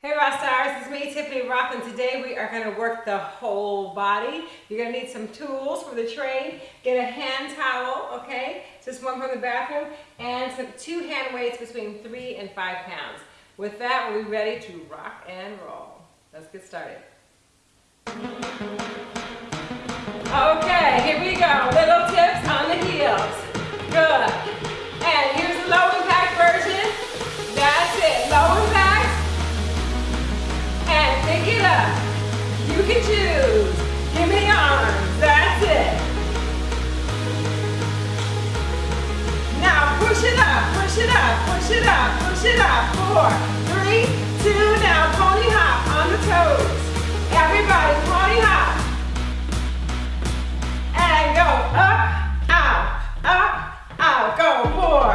Hey Rock Stars, it's me Tiffany Rock and today we are going to work the whole body. You're going to need some tools for the trade. Get a hand towel, okay? Just one from the bathroom and some two hand weights between three and five pounds. With that, we'll be ready to rock and roll. Let's get started. Okay, here we go. Little Choose. Give me arms. That's it. Now push it up, push it up, push it up, push it up. Four, three, two, now pony hop on the toes. Everybody, pony hop. And go up, out, up, out. Go. Four,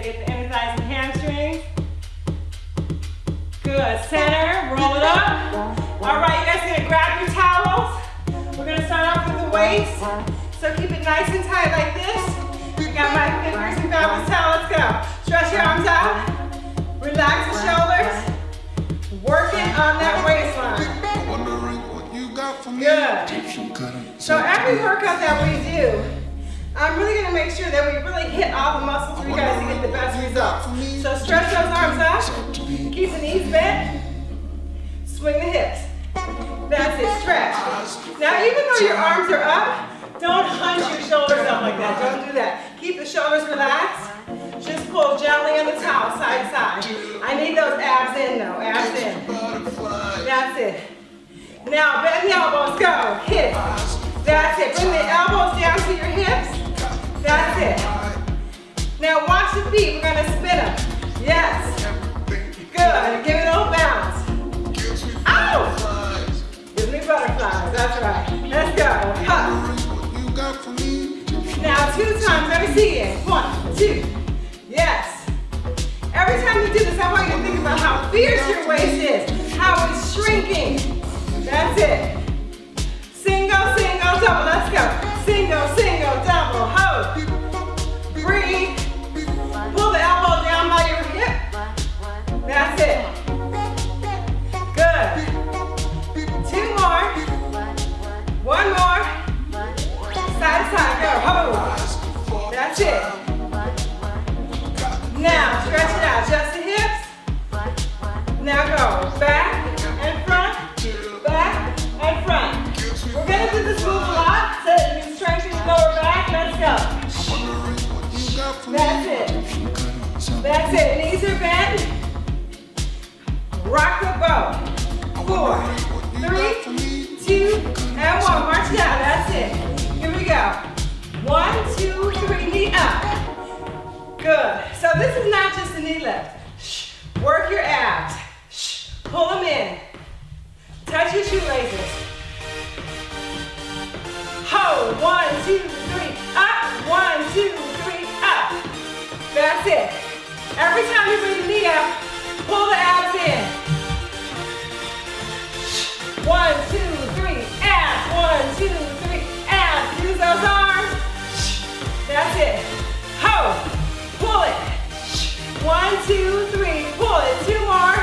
Get the inner thighs and hamstrings. Good. Center. Roll it up. All right. You guys are gonna grab your towels. We're gonna start off with the weights. So keep it nice and tight like this. You Got my fingers and balance towel. Let's go. Stretch your arms out. Relax the shoulders. Working on that waistline. Good. So every workout that we do, I'm really gonna make sure that we really hit all the muscles for you guys to get the best results. So stretch those arms out, Keep the knees bent. Swing the hips. That's it, stretch. Now even though your arms are up, don't hunch your shoulders up like that. Don't do that. Keep the shoulders relaxed. Just pull gently on the towel, side to side. I need those abs in though, abs in. That's it. Now bend the elbows, go, hit. That's it. Bring the elbows down. It. Now watch the feet, we're gonna spin them. Yes. Good, give it a little bounce. Ow! Give me butterflies, that's right. Let's go. Now two times. Let me see it. One, two. Yes. Every time you do this, I want you to think about how fierce your waist is, how it's shrinking. That's it. Single, single, double. Let's go. Single, single, double. Hold. Breathe. Pull the elbow down by your hip. That's it. Good. Two more. One more. Side to side. Go. Hold. That's it. Now, stretch it out. Just the hips. Now go. Back and front. Back and front. That's it. Knees are bent. Rock the boat. Four, three, two, and one. March down. That's it. Here we go. One, two, three. Knee up. Good. So this is not just a knee lift. Shh. Work your abs. Shh. Pull them in. Touch your shoelaces. Hold. One, two, three. Up. One, two, three. Up. That's it. Every time you bring the knee up, pull the abs in. One, two, three. Abs. One, two, three. Abs. Use those arms. That's it. Hold. Pull it. One, two, three. Pull it. Two more.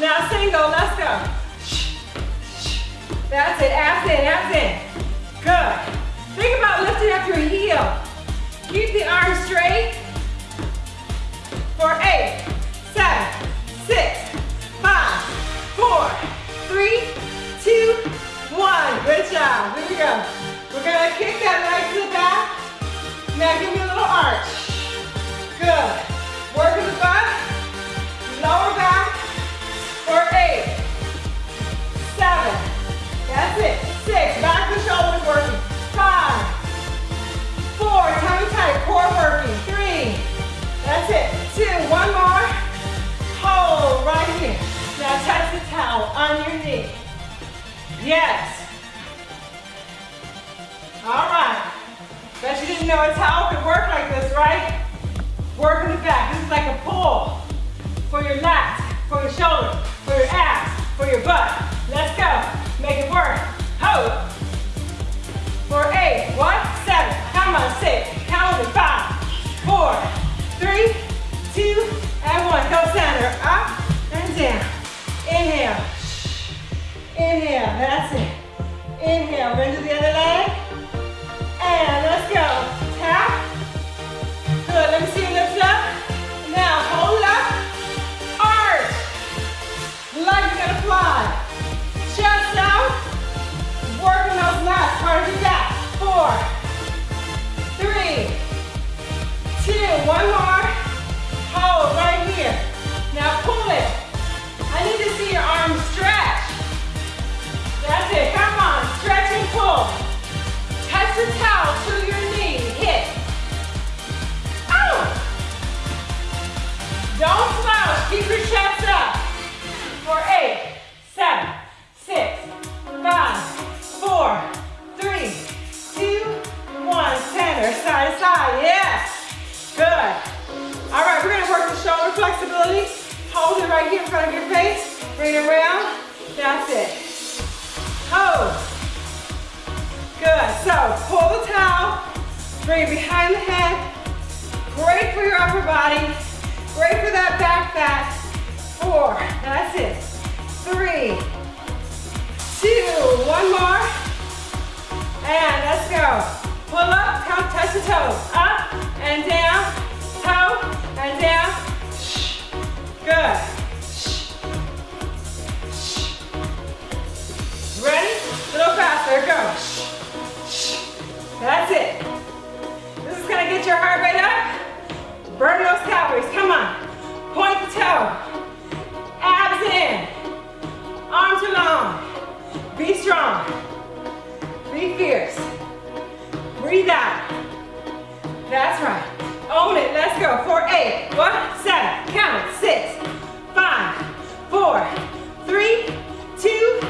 Now single. Let's go. That's it. Abs in. Abs in. Good. Think about lifting up your heel. Keep the arms straight. For eight, seven, six, five, four, three, two, one. Good job. Here we go. We're gonna kick that leg to the back. Now give me a little arch. Good. Working the butt, lower back for eight, seven, that's it, six, back the shoulders working, five, four, tummy tight, core working, three, that's it, two, one more, hold right here. Now touch the towel on your knee. Yes. All right. Bet you didn't know a towel could work like this, right? Work in the back. This is like a pull for your lats, for your shoulders, for your abs, for your butt. Let's go. Make it work. Hold. For eight. On, six. Count it. Five, four, three, two, and one. Go center. Up and down. Inhale. Inhale. That's it. Inhale. Bend to the other leg. And let's go. Tap. Good. Let me see you lift up. Now hold up. Arch. Legs gonna fly. Chest out. Working those lats. Part of your back. Four. Three. Two. One more. Hold right here. Now pull it. I need to see your arms stretch. That's it. Come on. Stretch and pull. Touch the towel to your knee. That's it. This is gonna get your heart rate up. Burn those calories. Come on. Point the toe. Abs in. Arms are long. Be strong. Be fierce. Breathe out. That's right. Own it. Let's go. For eight. One, seven. Count. Six, five, four, three, two,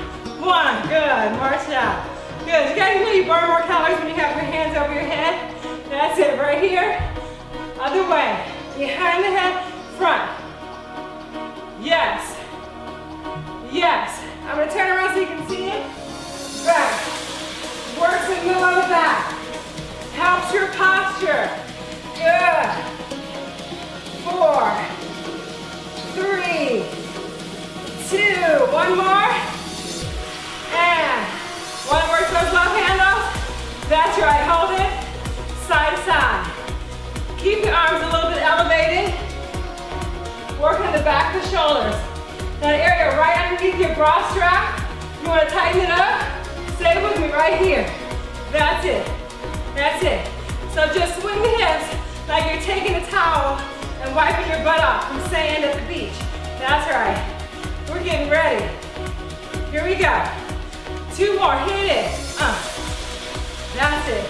one. Good. March it out. Good, you guys know you burn more calories when you have your hands over your head. That's it, right here. Other way, behind the head, front. Yes, yes. I'm gonna turn around so you can see it. Back, works the middle of back. Helps your posture. Good. Four, three, two, one more. Back the shoulders. That area right underneath your bra strap. You wanna tighten it up? Stay with me right here. That's it. That's it. So just swing the hips like you're taking a towel and wiping your butt off from sand at the beach. That's right. We're getting ready. Here we go. Two more, hit it. Uh, that's it.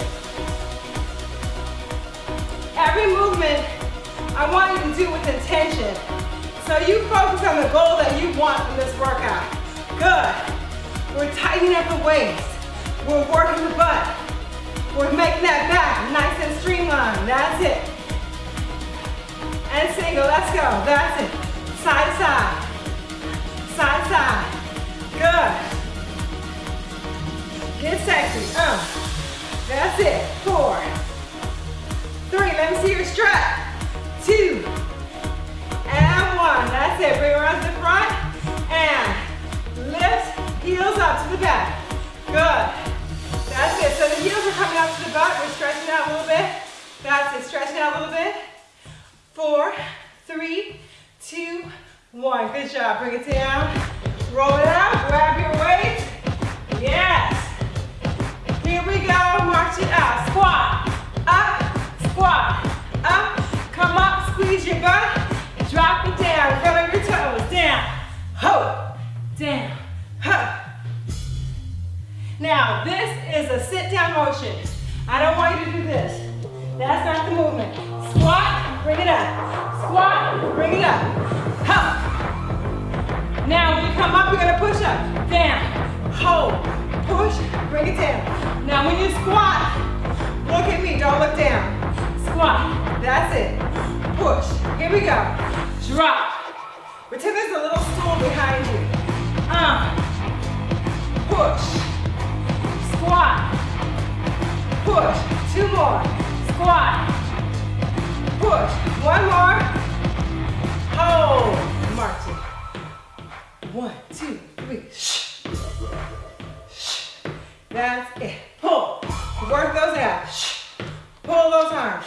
Every movement I want you to do with intention. So you focus on the goal that you want in this workout. Good. We're tightening up the waist. We're working the butt. We're making that back nice and streamlined. That's it. And single, let's go. That's it. Squat, bring it up. Up. Now, when you come up, you're gonna push up. Down, hold, push, bring it down. Now, when you squat, look at me, don't look down. Squat, that's it. Push, here we go. Drop. Pretend there's a little stool behind you. Uh, push. Squat. Push. Two more. Squat. One more. Hold. Marching. One, two, three. Shh. Shh. That's it. Pull. Work those out. Shh. Pull those arms.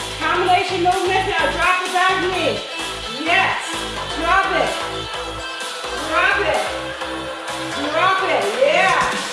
Domination, no miss now. Drop the back knee. Yes. Drop it. Drop it. Drop it. Yeah.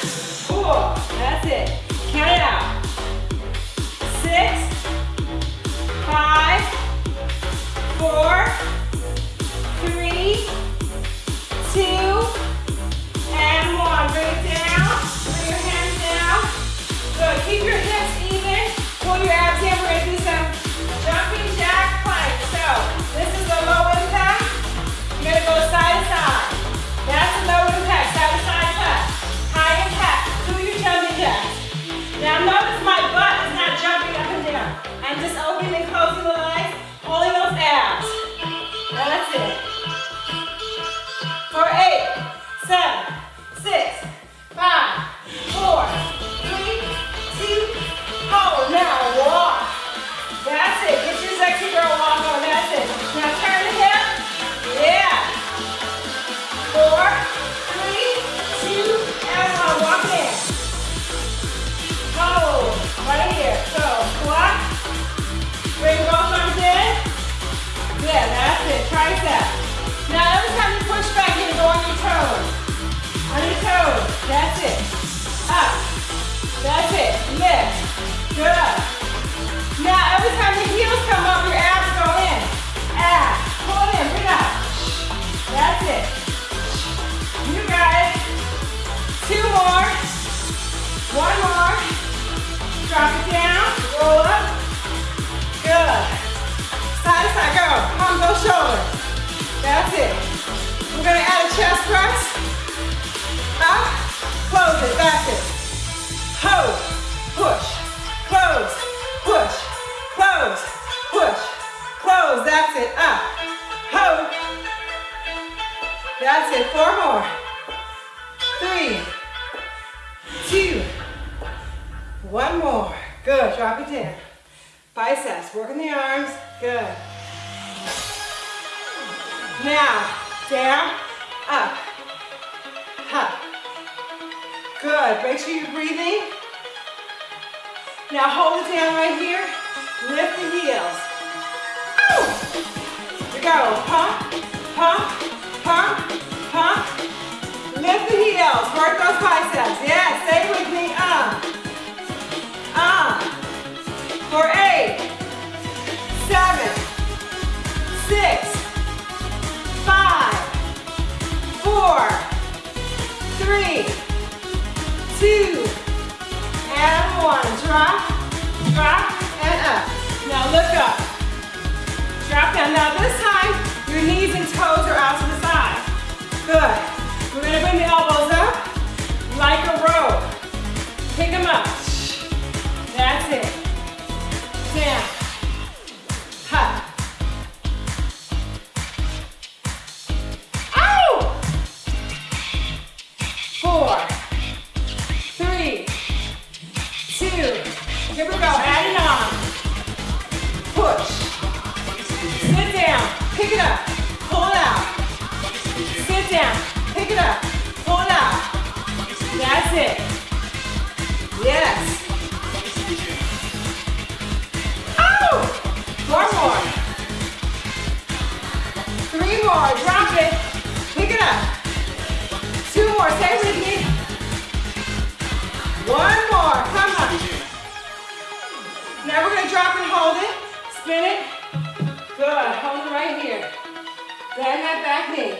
Good. Now, every time the heels come up, your abs go in. Abs. Pull it in. Bring up. That's it. You guys. Two more. One more. Drop it down. Roll up. Good. Side to side. Go. Palm go shoulders. That's it. We're going to add a chest press. Up. Close it. That's it. Four more. Three, two, one more. Good, drop it down. Biceps, working the arms, good. Now, down, up, up. Good, make sure you're breathing. Now hold it down right here. Lift the heels. Ow! Go, pump, pump, pump, pump. Lift the heels, work those biceps. Yeah, stay with me, uh. Uh. For eight, seven, six, five, four, three, two, and one. Drop, drop, and up. Now look up. Drop down. Now this time, your knees and toes are out to the side. Good. We're gonna bring that back knee.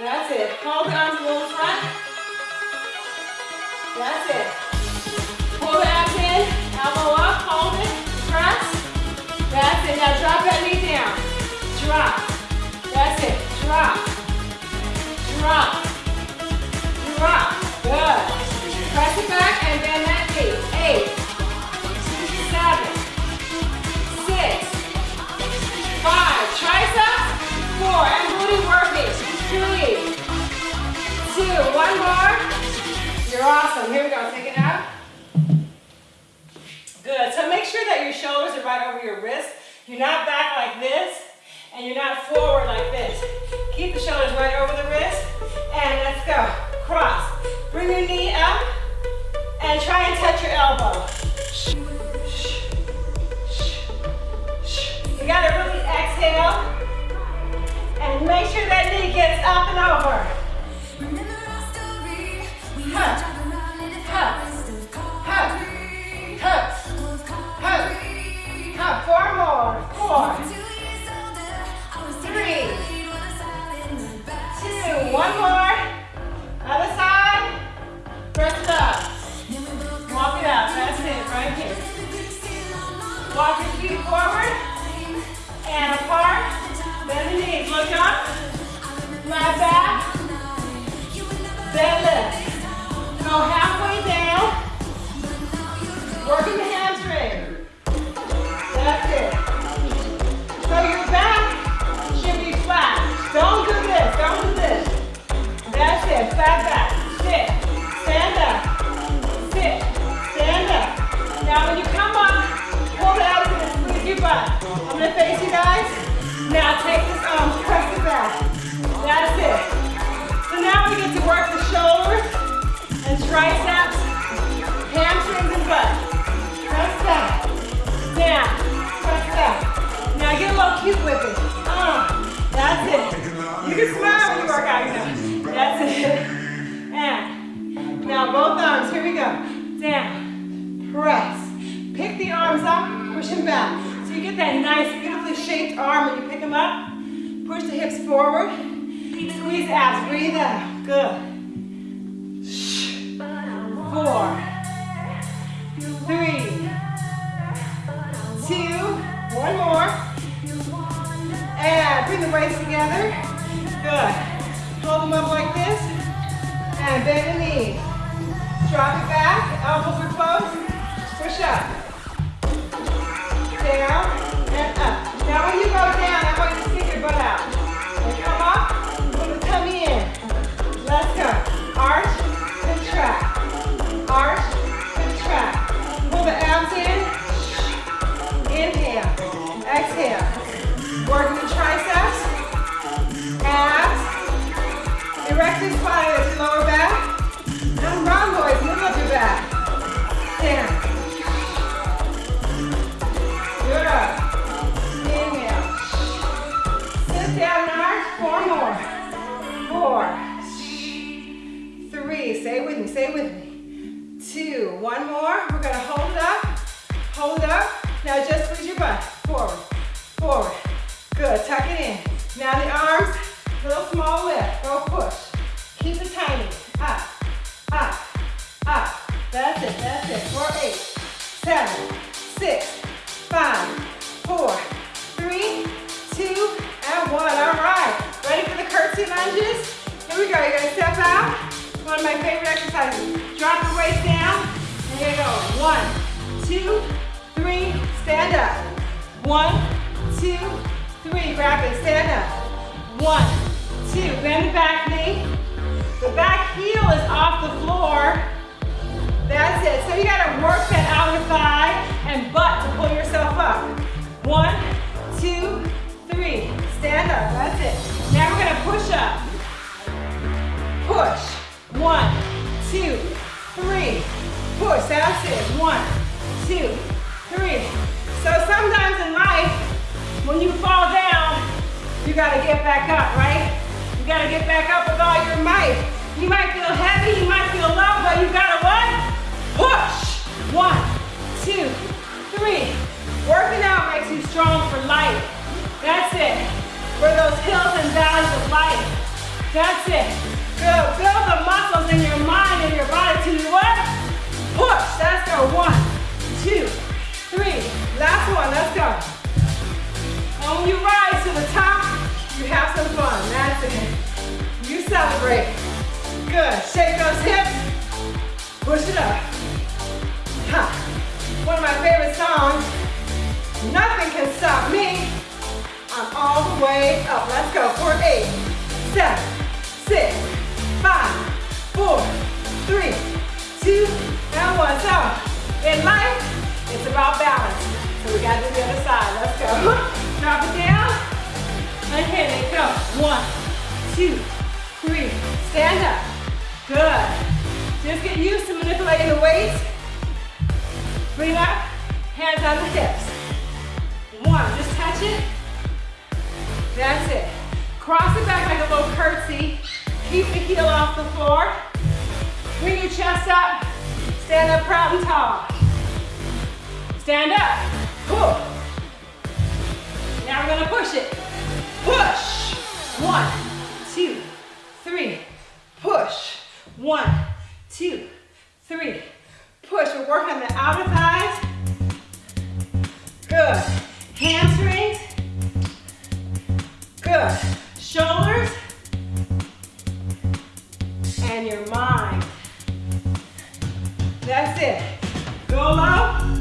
That's it. Hold the arms a little front. That's it. Pull the abs in, elbow up, hold it, press. That's it. Now drop that knee down. Drop. That's it. Drop. Drop. Drop. Good. Press it back and bend that knee. Eight, seven, six, five. Triceps. And booty working. Three, two. More. You're awesome. Here we go. Take it out. Good. So make sure that your shoulders are right over your wrists. You're not back like this, and you're not forward like this. Keep the shoulders right over the wrist, and let's go. Cross. Bring your knee up, and try and touch your elbow. You gotta really exhale, make sure that knee gets up and over. Huh. Huh. Huh. Huh. Huh. Four more. Four. Three. Two. One more. Other side. Press it up. Walk it out. That's it. Right here. Walk your feet forward Look up. Lie back. Deadlift. Go halfway down. Working the hamstring. That's it. So your back should be flat. Don't do this. Don't do this. That's it. Flat back. Sit. Stand up. Sit. Stand up. Now when you come up, pull the abdomen and squeeze your butt. I'm gonna face you guys. Now take this triceps, hamstrings and butt. Press back, down, press back. Now get a little cute with it. Uh, that's it. You can smile when you work out, you know. That's it. And now both arms, here we go. Down, press. Pick the arms up, push them back. So you get that nice, beautifully shaped arm when you pick them up. Push the hips forward. Squeeze abs, breathe out. Good. Four, three, two, one more. And bring the weights together. Good. Hold them up like this. And bend the knees. Drop it back. Elbows are closed. Push up. Gotta get back up, right? You gotta get back up with all your might. You might feel heavy, you might feel low, but you gotta what? Push. One, two, three. Working out makes you strong for life. That's it. For those hills and valleys of life. That's it. Good. Build the muscles in your mind and your body to what? Push. Let's go. One, two, three. Last one. Let's go. And when you rise to the top, you have some fun. That's it. You celebrate. Good. Shake those hips. Push it up. Ha. One of my favorite songs. Nothing can stop me. I'm all the way up. Let's go. For eight, seven, six, five, four, three, two, and one. So, in life, it's about balance. So we gotta do the other side. Let's Just get used to manipulating the weights. Bring up, hands on the hips. One, just touch it. That's it. Cross it back like a little curtsy. Keep the heel off the floor. Bring your chest up. Stand up proud and tall. Stand up. Pull. Now we're gonna push it. Push. One, two, three. Push. One, two, three. Push. We're working the outer thighs. Good. Hamstrings. Good. Shoulders. And your mind. That's it. Go low.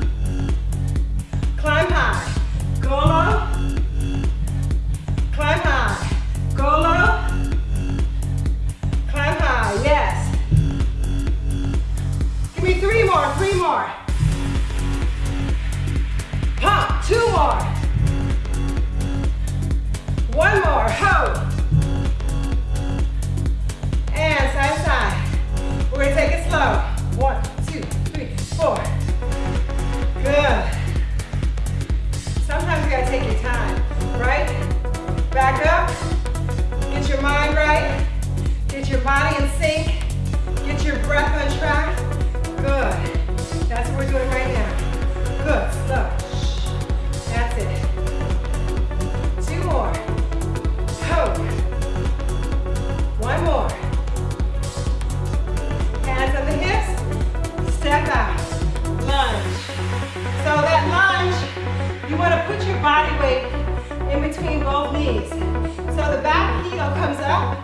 The back heel comes up.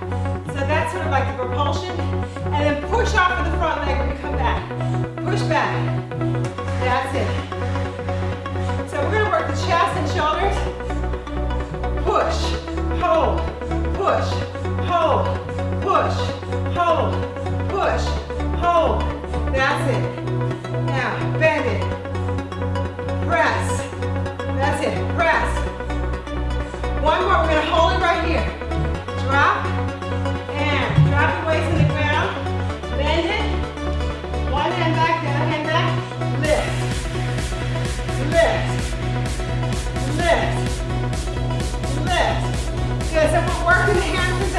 So that like the propulsion. And then push off of the front leg when you come back. Push back. That's it. So we're gonna work the chest and shoulders. Push, hold, push, hold, push, hold, push, hold. That's it. Now, bend it. Press. That's it, press. One more, we're gonna hold it right here. Drop, and drop your waist to the ground. Bend it. One hand back, the other hand back. Lift. Lift. Lift. Lift. Good, so we're working the hamstrings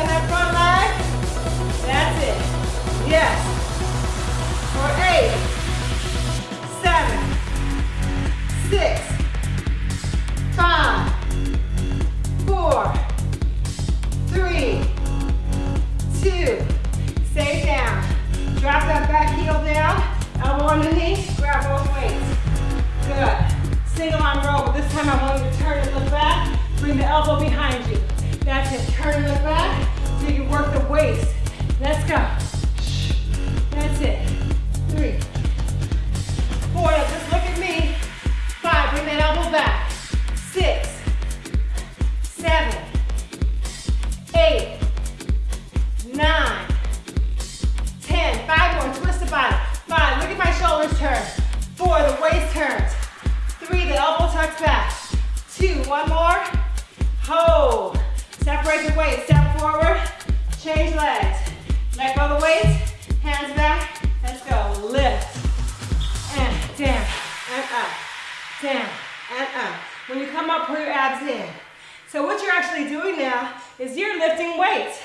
abs in. So what you're actually doing now is you're lifting weights.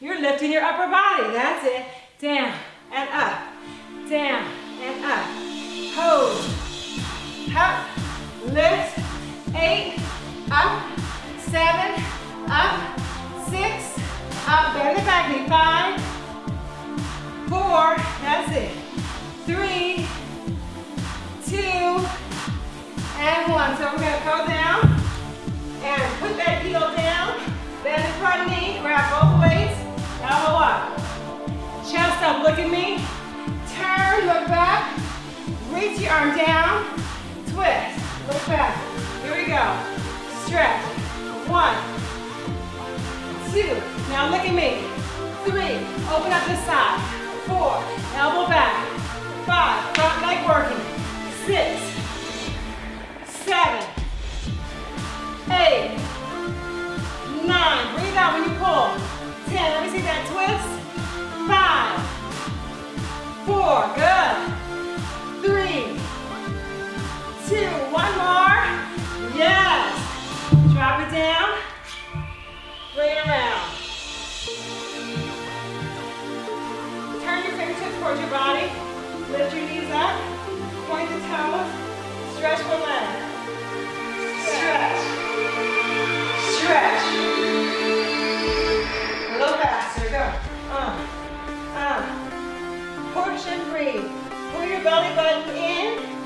You're lifting your upper body, that's it. Down, and up, down, and up. Hold, up, lift, eight, up, seven, up, six, up, bend the back knee, five, four, that's it, three, two, and one. So we're gonna go down and put that heel down, bend the front knee, grab both weights, elbow up, chest up, look at me, turn, look back, reach your arm down, twist, look back, here we go, stretch, one, two, now look at me, three, open up this side, four, elbow back, five, front leg working, six, seven, eight, nine, breathe out when you pull, ten, let me see that twist, five, four, good, three, two, one more, yes, drop it down, bring it around. Turn your fingertips towards your body. Lift your knees up. Point the toes. Stretch the leg. Stretch. Stretch. A little faster. Go. Uh. Uh. Push and breathe. Pull your belly button in.